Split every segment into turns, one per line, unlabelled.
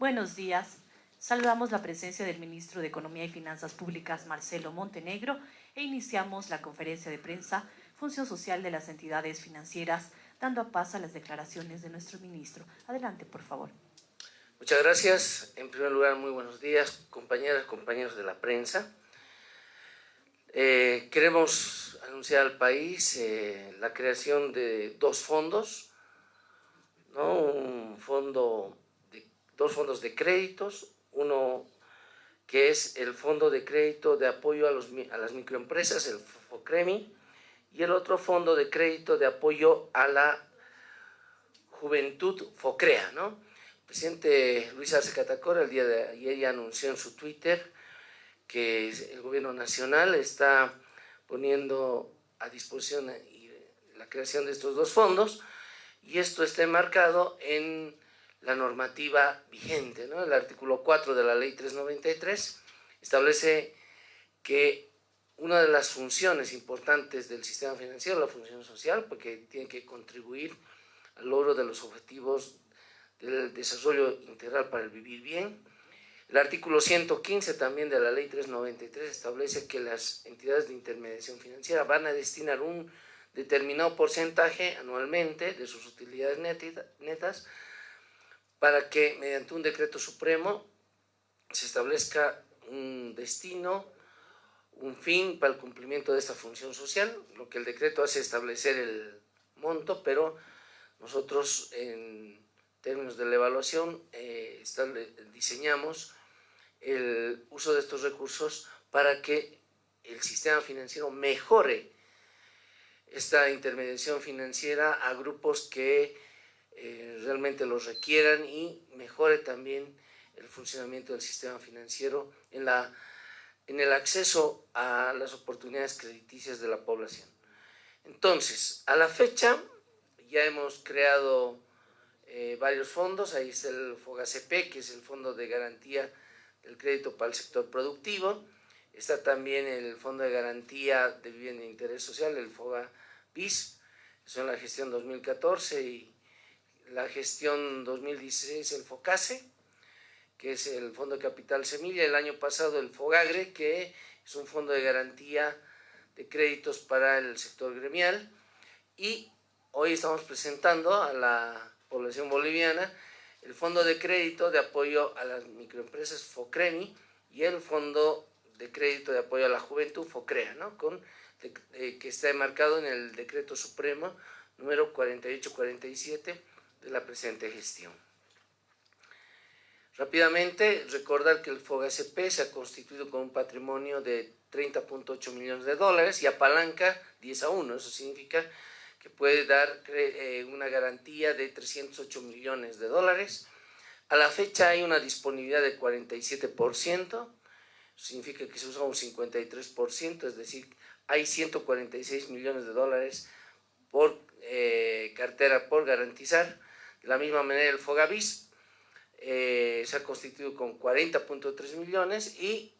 Buenos días. Saludamos la presencia del ministro de Economía y Finanzas Públicas, Marcelo Montenegro, e iniciamos la conferencia de prensa Función Social de las Entidades Financieras, dando a paso a las declaraciones de nuestro ministro. Adelante, por favor.
Muchas gracias. En primer lugar, muy buenos días, compañeras, compañeros de la prensa. Eh, queremos anunciar al país eh, la creación de dos fondos, ¿no? un fondo de, dos fondos de créditos, uno que es el Fondo de Crédito de Apoyo a, los, las Microempresas, el FOCREMI, y el otro Fondo de Crédito de Apoyo a la Juventud FOCREA. El presidente Luis Arce Catacora el día de ayer ya anunció en su Twitter que el gobierno nacional está poniendo a disposición la creación de estos dos fondos y esto está enmarcado en la normativa vigente. El artículo 4 de la ley 393 establece que una de las funciones importantes del sistema financiero, la función social, porque tiene que contribuir al logro de los objetivos del desarrollo integral para el vivir bien, el artículo 115 también de la ley 393 establece que las entidades de intermediación financiera van a destinar un determinado porcentaje anualmente de sus utilidades netas para que mediante un decreto supremo se establezca un destino, un fin para el cumplimiento de esta función social. Lo que el decreto hace es establecer el monto, pero nosotros en términos de la evaluación eh, diseñamos el uso de estos recursos para que el sistema financiero mejore esta intermediación financiera a grupos que eh, realmente los requieran y mejore también el funcionamiento del sistema financiero en, la, en el acceso a las oportunidades crediticias de la población. Entonces, a la fecha ya hemos creado eh, varios fondos, ahí está el FOGACP, que es el Fondo de Garantía el crédito para el sector productivo, está también el Fondo de Garantía de Vivienda de Interés Social, el FOGA BIS, son la gestión 2014 y la gestión 2016 el FOCASE, que es el Fondo de Capital Semilla, el año pasado el FOGAGRE, que es un fondo de garantía de créditos para el sector gremial, y hoy estamos presentando a la población boliviana el Fondo de Crédito de Apoyo a las Microempresas FOCREMI y el Fondo de Crédito de Apoyo a la Juventud FOCREA, ¿no? Con, eh, que está enmarcado en el Decreto Supremo número 4847 de la presente gestión. Rápidamente, recordar que el FOGACP se ha constituido con un patrimonio de 30.8 millones de dólares y apalanca 10 a 1, eso significa que puede dar eh, una garantía de 308 millones de dólares. A la fecha hay una disponibilidad de 47%, significa que se usa un 53%, es decir, hay 146 millones de dólares por eh, cartera por garantizar. De la misma manera el Fogavis eh, se ha constituido con 40.3 millones y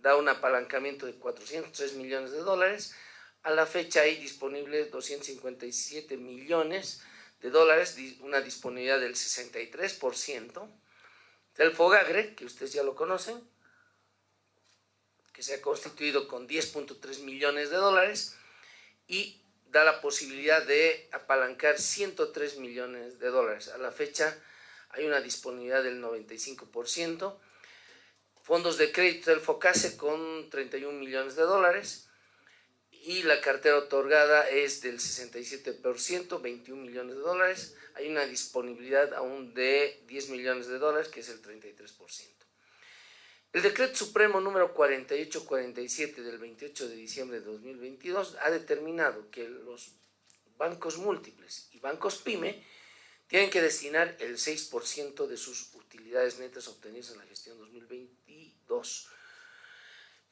da un apalancamiento de 403 millones de dólares. A la fecha hay disponibles 257 millones de dólares, una disponibilidad del 63%. Del Fogagre, que ustedes ya lo conocen, que se ha constituido con 10.3 millones de dólares y da la posibilidad de apalancar 103 millones de dólares. A la fecha hay una disponibilidad del 95%. Fondos de crédito del FOCASE con 31 millones de dólares y la cartera otorgada es del 67%, 21 millones de dólares. Hay una disponibilidad aún de 10 millones de dólares, que es el 33%. El decreto supremo número 4847 del 28 de diciembre de 2022 ha determinado que los bancos múltiples y bancos PYME tienen que destinar el 6% de sus utilidades netas obtenidas en la gestión 2022.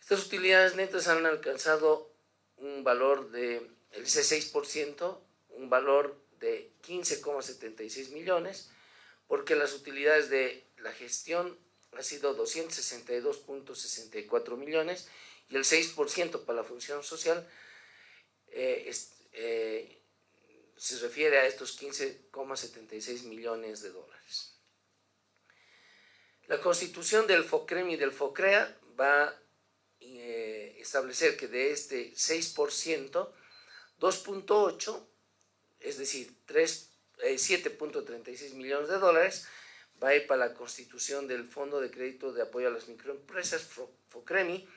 Estas utilidades netas han alcanzado un valor de, el 6%, un valor de 15,76 millones, porque las utilidades de la gestión ha sido 262.64 millones y el 6% para la función social eh, eh, se refiere a estos 15,76 millones de dólares. La constitución del FOCREM y del FOCREA va a eh, establecer que de este 6%, 2.8, es decir, 7.36 eh, millones de dólares, va a ir para la constitución del Fondo de Crédito de Apoyo a las Microempresas, FOCREMI,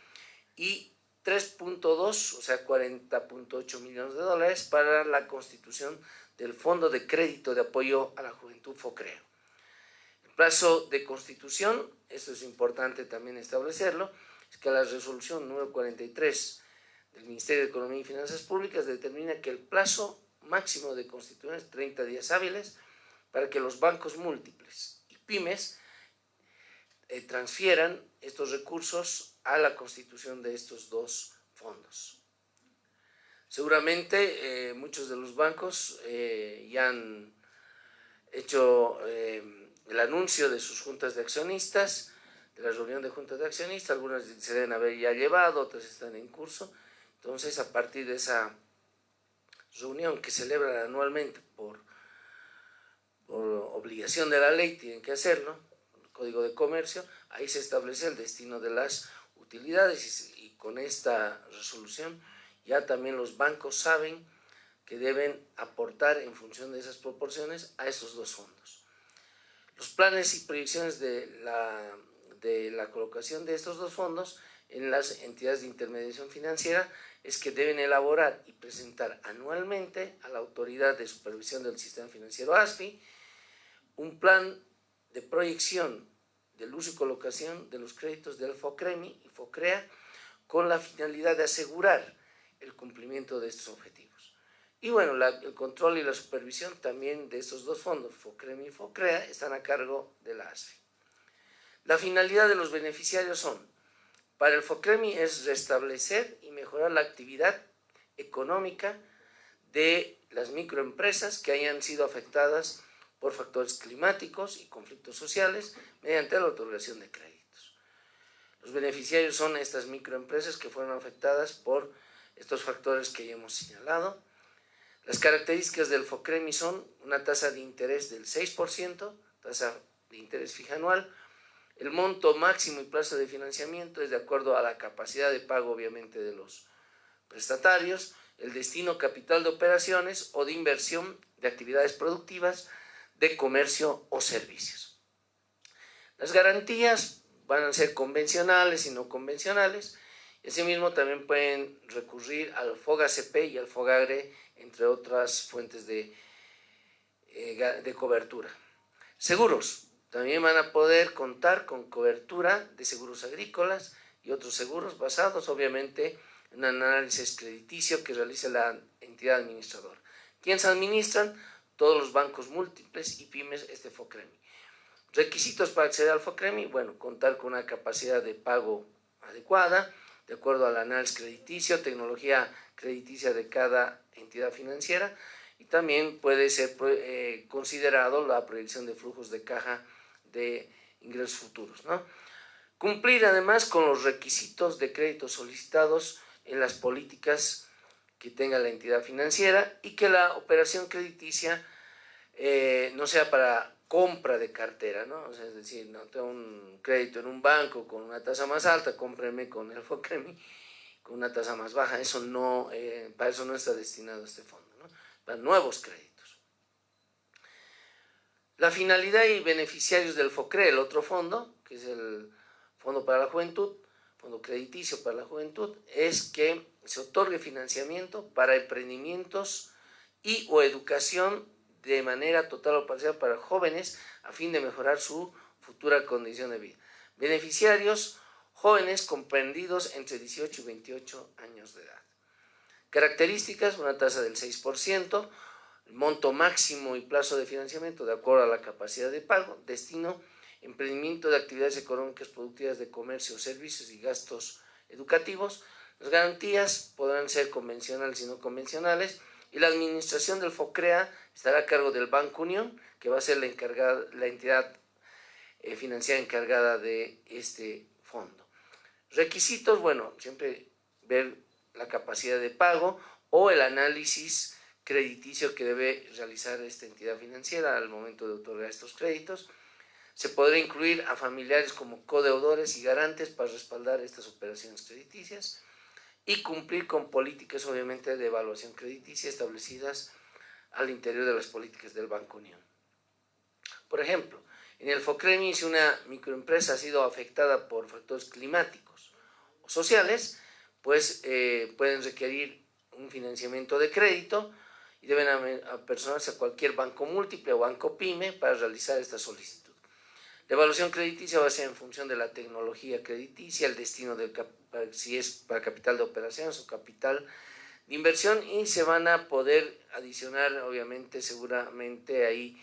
y 3.2, o sea, 40.8 millones de dólares para la constitución del Fondo de Crédito de Apoyo a la Juventud FOCREO. El plazo de constitución, esto es importante también establecerlo, es que la resolución número 43 del Ministerio de Economía y Finanzas Públicas determina que el plazo máximo de constitución es 30 días hábiles para que los bancos múltiples pymes eh, transfieran estos recursos a la constitución de estos dos fondos. Seguramente eh, muchos de los bancos eh, ya han hecho el anuncio de sus juntas de accionistas, de la reunión de juntas de accionistas, algunas se deben haber ya llevado, otras están en curso. Entonces, a partir de esa reunión que celebran anualmente por obligación de la ley, tienen que hacerlo, el Código de Comercio, ahí se establece el destino de las utilidades y con esta resolución ya también los bancos saben que deben aportar en función de esas proporciones a esos dos fondos. Los planes y proyecciones de la, de la colocación de estos dos fondos en las entidades de intermediación financiera es que deben elaborar y presentar anualmente a la Autoridad de Supervisión del Sistema Financiero ASFI un plan de proyección del uso y colocación de los créditos del FOCREMI y FOCREA con la finalidad de asegurar el cumplimiento de estos objetivos. Y bueno, el control y la supervisión también de estos dos fondos, FOCREM y FOCREA, están a cargo de la ASFI. La finalidad de los beneficiarios son, para el FOCREMI es restablecer y mejorar la actividad económica de las microempresas que hayan sido afectadas por factores climáticos y conflictos sociales mediante la otorgación de créditos. Los beneficiarios son estas microempresas que fueron afectadas por estos factores que ya hemos señalado. Las características del FOCREMI son una tasa de interés del 6%, tasa de interés fija anual, el monto máximo y plazo de financiamiento es de acuerdo a la capacidad de pago obviamente de los prestatarios, el destino capital de operaciones o de inversión de actividades productivas, de comercio o servicios. Las garantías van a ser convencionales y no convencionales, Asimismo, también pueden recurrir al FOGACP y al FOGAGRE, entre otras fuentes de, eh, de cobertura. Seguros. También van a poder contar con cobertura de seguros agrícolas y otros seguros basados, obviamente, en un análisis crediticio que realice la entidad administradora. ¿Quiénes administran? Todos los bancos múltiples y pymes este FOCREMI. Requisitos para acceder al FOCREMI, bueno, contar con una capacidad de pago adecuada, de acuerdo al análisis crediticio, tecnología crediticia de cada entidad financiera y también puede ser eh, considerado la proyección de flujos de caja de ingresos futuros. Cumplir además con los requisitos de crédito solicitados en las políticas que tenga la entidad financiera y que la operación crediticia eh, no sea para compra de cartera, ¿no? Es decir, no tengo un crédito en un banco con una tasa más alta, cómpreme con el FOCREMI con una tasa más baja. Eso no, eh, para eso no está destinado este fondo, ¿no? Para nuevos créditos. La finalidad y beneficiarios del FOCRE, el otro fondo, que es el Fondo para la Juventud, Fondo Crediticio para la Juventud, es que se otorgue financiamiento para emprendimientos y o educación de manera total o parcial para jóvenes a fin de mejorar su futura condición de vida. Beneficiarios, jóvenes comprendidos entre 18 y 28 años de edad. Características, una tasa del 6%, monto máximo y plazo de financiamiento de acuerdo a la capacidad de pago, destino, emprendimiento de actividades económicas productivas de comercio, servicios y gastos educativos. Las garantías podrán ser convencionales y no convencionales, y la administración del FOCREA estará a cargo del Banco Unión, que va a ser la, entidad eh, financiera encargada de este fondo. Requisitos, bueno, siempre ver la capacidad de pago o el análisis crediticio que debe realizar esta entidad financiera al momento de otorgar estos créditos. se podrá incluir a familiares como codeudores y garantes para respaldar estas operaciones crediticias y cumplir con políticas obviamente de evaluación crediticia establecidas al interior de las políticas del Banco Unión. Por ejemplo, en el FOCREMI, si una microempresa ha sido afectada por factores climáticos o sociales, pues eh, pueden requerir un financiamiento de crédito y deben apersonarse a cualquier banco múltiple o banco PYME para realizar esta solicitud. La evaluación crediticia va a ser en función de la tecnología crediticia, el destino del si es para capital de operaciones o capital inversión y se van a poder adicionar obviamente seguramente ahí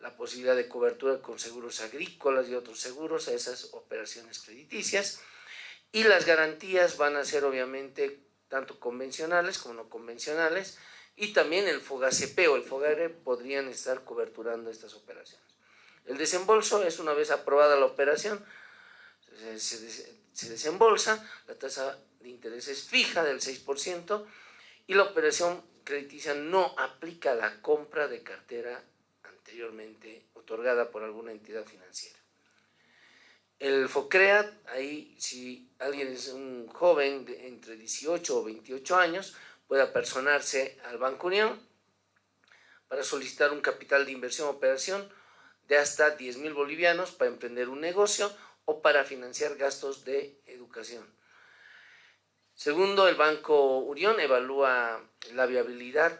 la posibilidad de cobertura con seguros agrícolas y otros seguros a esas operaciones crediticias y las garantías van a ser obviamente tanto convencionales como no convencionales y también el FOGACP o el FOGARE podrían estar coberturando estas operaciones. El desembolso es una vez aprobada la operación, se, desembolsa, la tasa de interés es fija del 6% y la operación crediticia no aplica la compra de cartera anteriormente otorgada por alguna entidad financiera. El FOCREAT, ahí si alguien es un joven de entre 18 o 28 años, puede apersonarse al Banco Unión para solicitar un capital de inversión o operación de hasta 10 mil bolivianos para emprender un negocio o para financiar gastos de educación. Segundo, el Banco Unión evalúa la viabilidad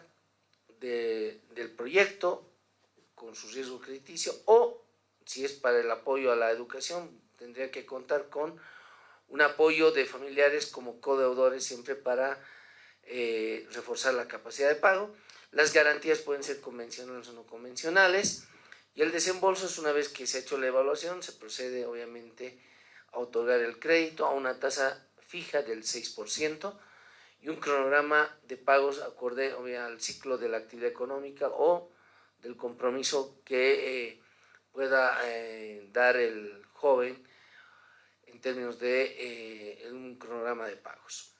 del proyecto con su riesgo crediticio o si es para el apoyo a la educación, tendría que contar con un apoyo de familiares como codeudores siempre para eh, reforzar la capacidad de pago. Las garantías pueden ser convencionales o no convencionales. Y el desembolso es una vez que se ha hecho la evaluación, se procede obviamente a otorgar el crédito a una tasa fija del 6% y un cronograma de pagos acorde al ciclo de la actividad económica o del compromiso que eh, pueda eh, dar el joven en términos de eh, un cronograma de pagos.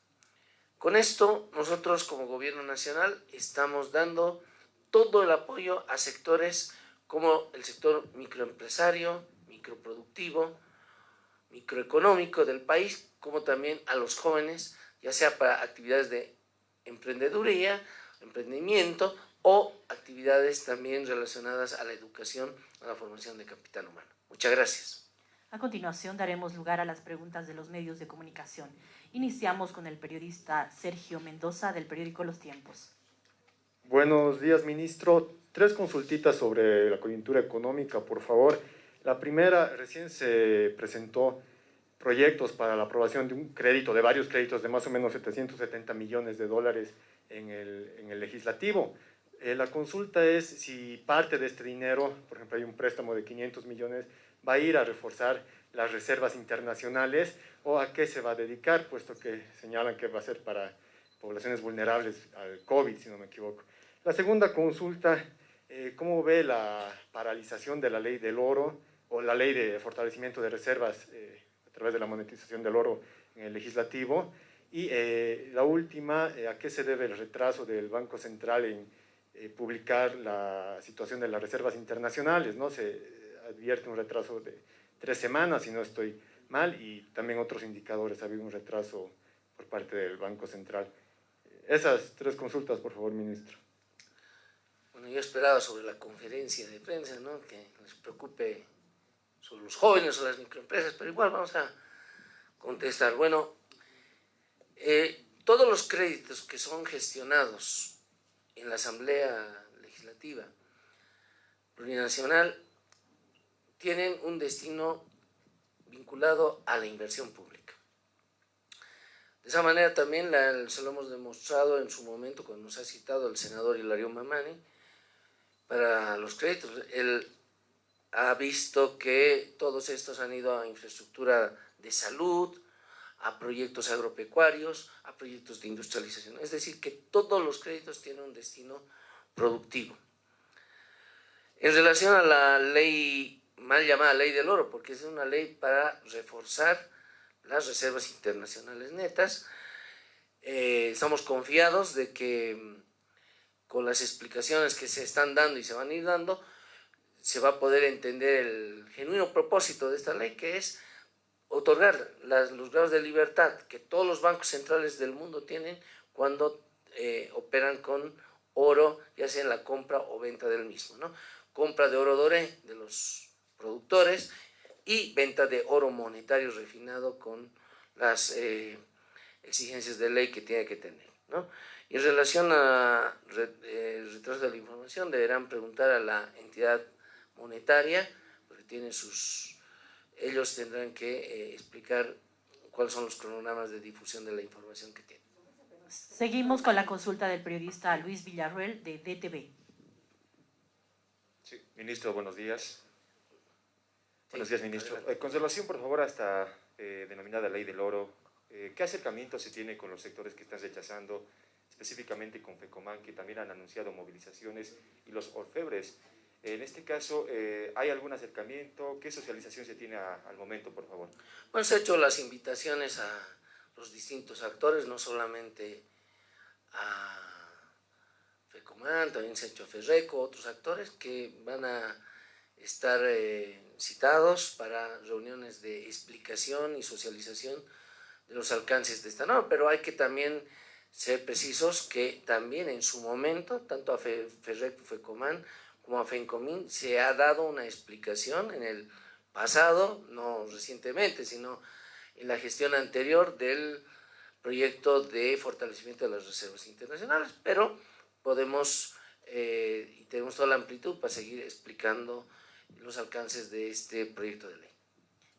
Con esto, nosotros como Gobierno Nacional estamos dando todo el apoyo a sectores como el sector microempresario, microproductivo, microeconómico del país, como también a los jóvenes, ya sea para actividades de emprendeduría, emprendimiento o actividades también relacionadas a la educación, a la formación de capital humano. Muchas gracias.
A continuación daremos lugar a las preguntas de los medios de comunicación. Iniciamos con el periodista Sergio Mendoza del periódico Los Tiempos.
Buenos días, ministro. Tres consultitas sobre la coyuntura económica, por favor. La primera, recién se presentó proyectos para la aprobación de un crédito, de varios créditos de más o menos 770 millones de dólares en el, en el legislativo. Eh, la consulta es si parte de este dinero, por ejemplo hay un préstamo de 500 millones, va a ir a reforzar las reservas internacionales o a qué se va a dedicar, puesto que señalan que va a ser para poblaciones vulnerables al COVID, si no me equivoco. La segunda consulta, eh, ¿cómo ve la paralización de la ley del oro o la ley de fortalecimiento de reservas eh, través de la monetización del oro en el legislativo? Y eh, la última, ¿a qué se debe el retraso del Banco Central en publicar la situación de las reservas internacionales? ¿no? Se advierte un retraso de tres semanas, si no estoy mal, y también otros indicadores, ha habido un retraso por parte del Banco Central. Esas tres consultas, por favor, ministro.
Bueno, yo esperaba sobre la conferencia de prensa, ¿no? que les preocupe sobre los jóvenes o las microempresas, pero igual vamos a contestar. Bueno, eh, todos los créditos que son gestionados en la Asamblea Legislativa Plurinacional tienen un destino vinculado a la inversión pública. De esa manera también se lo hemos demostrado en su momento cuando nos ha citado el senador Hilario Mamani, para los créditos. Él ha visto que todos estos han ido a infraestructura de salud, a proyectos agropecuarios, a proyectos de industrialización. Es decir, que todos los créditos tienen un destino productivo. En relación a la ley mal llamada ley del oro, porque es una ley para reforzar las reservas internacionales netas, eh, estamos confiados de que con las explicaciones que se están dando y se van a ir dando, se va a poder entender el genuino propósito de esta ley, que es otorgar los grados de libertad que todos los bancos centrales del mundo tienen cuando eh, operan con oro, ya sea en la compra o venta del mismo. ¿no? Compra de oro doré de los productores y venta de oro monetario refinado con las eh, exigencias de ley que tiene que tener. ¿no? En relación a eh, retraso de la información, deberán preguntar a la entidad monetaria, porque tiene sus, ellos tendrán que eh, explicar cuáles son los cronogramas de difusión de la información que tienen.
Seguimos con la consulta del periodista Luis Villarruel de DTV.
Sí, ministro, buenos días. buenos días, ministro. Eh, conservación, por favor, a esta eh, denominada ley del oro. ¿Qué acercamiento se tiene con los sectores que están rechazando, específicamente con FECOMAN, que también han anunciado movilizaciones, y los orfebres? En este caso, eh, ¿hay algún acercamiento? ¿Qué socialización se tiene al momento, por favor?
Bueno, se han hecho las invitaciones a los distintos actores, no solamente a FECOMAN, también se ha hecho a FERRECO, otros actores que van a estar eh, citados para reuniones de explicación y socialización de los alcances de esta norma, pero hay que también ser precisos que también en su momento, tanto a FERRECO FECOMAN, como a FENCOMIN se ha dado una explicación en el pasado, no recientemente, sino en la gestión anterior del proyecto de fortalecimiento de las reservas internacionales, pero podemos eh, y tenemos toda la amplitud para seguir explicando los alcances de este proyecto de ley.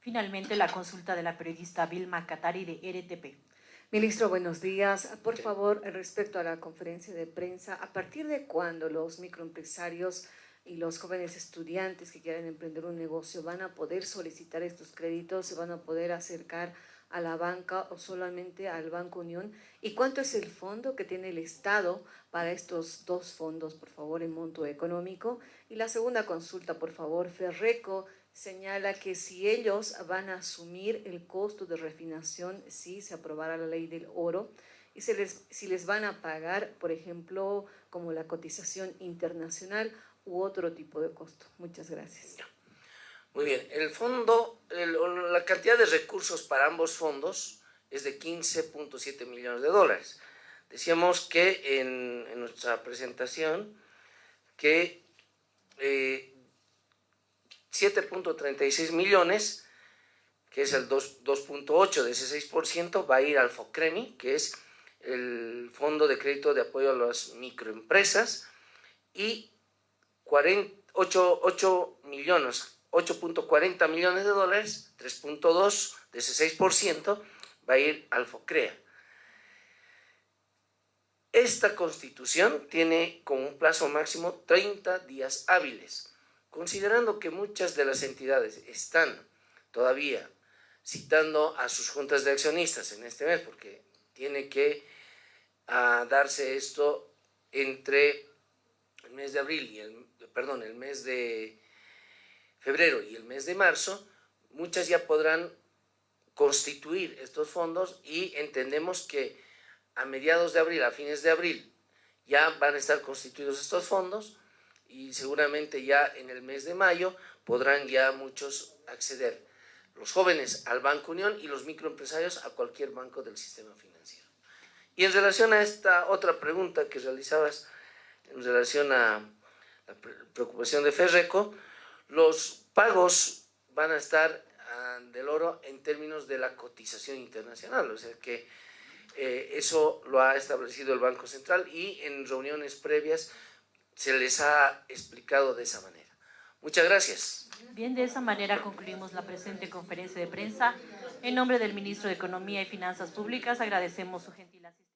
Finalmente, la consulta de la periodista Vilma Catari de RTP.
Ministro, buenos días. Por favor, respecto a la conferencia de prensa, ¿a partir de cuándo los microempresarios y los jóvenes estudiantes que quieran emprender un negocio van a poder solicitar estos créditos, se van a poder acercar a la banca o solamente al Banco Unión? ¿Y cuánto es el fondo que tiene el Estado para estos dos fondos, por favor, en monto económico? Y la segunda consulta, por favor, Ferreco señala que si ellos van a asumir el costo de refinación si se aprobara la ley del oro, y si les, si les van a pagar, por ejemplo, como la cotización internacional u otro tipo de costo. Muchas gracias.
Muy bien, el fondo, la cantidad de recursos para ambos fondos es de 15.7 millones de dólares. Decíamos que en, nuestra presentación que 7.36 eh, millones, que es el 2.8 de ese 6%, va a ir al FOCREMI, que es el Fondo de Crédito de Apoyo a las Microempresas, y 8, millones, 8.40 millones de dólares, 3.2 de ese 6% va a ir al FOCREA. Esta constitución tiene como un plazo máximo 30 días hábiles, considerando que muchas de las entidades están todavía citando a sus juntas de accionistas en este mes, porque tiene que ah, darse esto entre el mes de abril y el perdón, el mes de febrero y el mes de marzo, muchas ya podrán constituir estos fondos y entendemos que a mediados de abril, a fines de abril, ya van a estar constituidos estos fondos y seguramente ya en el mes de mayo podrán ya muchos acceder, los jóvenes al Banco Unión y los microempresarios a cualquier banco del sistema financiero. Y en relación a esta otra pregunta que realizabas, en relación a la preocupación de Ferreco, los pagos van a estar ah, del oro en términos de la cotización internacional, o sea que eh, eso lo ha establecido el Banco Central y en reuniones previas se les ha explicado de esa manera. Muchas gracias.
Bien, de esa manera concluimos la presente conferencia de prensa. En nombre del Ministro de Economía y Finanzas Públicas agradecemos su gentil asistencia.